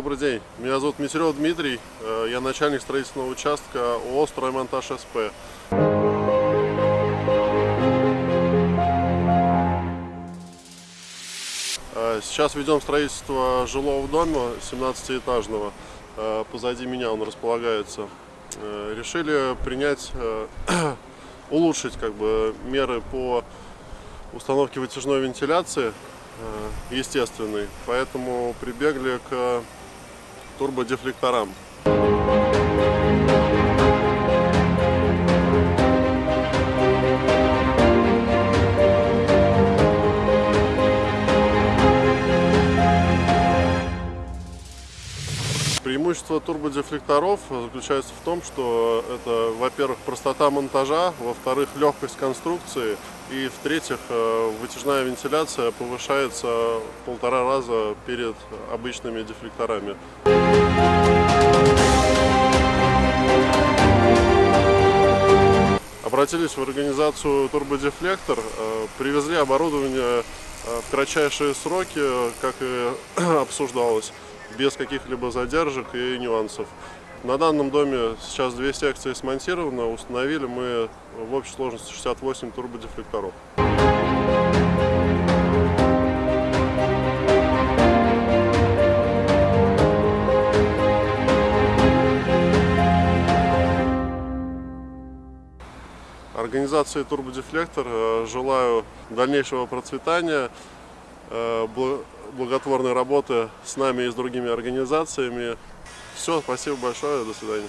день. Меня зовут Митерев Дмитрий. Э, Я начальник строительного участка ООО «Строймонтаж СП». Э, Сейчас ведем строительство жилого дома 17-этажного. Э, Позади меня он располагается. Решили принять, улучшить как бы меры по установке вытяжной вентиляции естественной, поэтому прибегли к турбодефлекторам. Преимущество турбодефлекторов заключается в том, что это, во-первых, простота монтажа, во-вторых, легкость конструкции, и, в-третьих, э, вытяжная вентиляция повышается в полтора раза перед обычными дефлекторами. Обратились в организацию Турбодефлектор, э, привезли оборудование э, в кратчайшие сроки, как и обсуждалось, без каких-либо задержек и нюансов. На данном доме сейчас две секции смонтированы, установили мы в общей сложности 68 турбодефлекторов. Организации Турбодефлектор э, желаю дальнейшего процветания, благотворной работы с нами и с другими организациями. Все, спасибо большое, до свидания.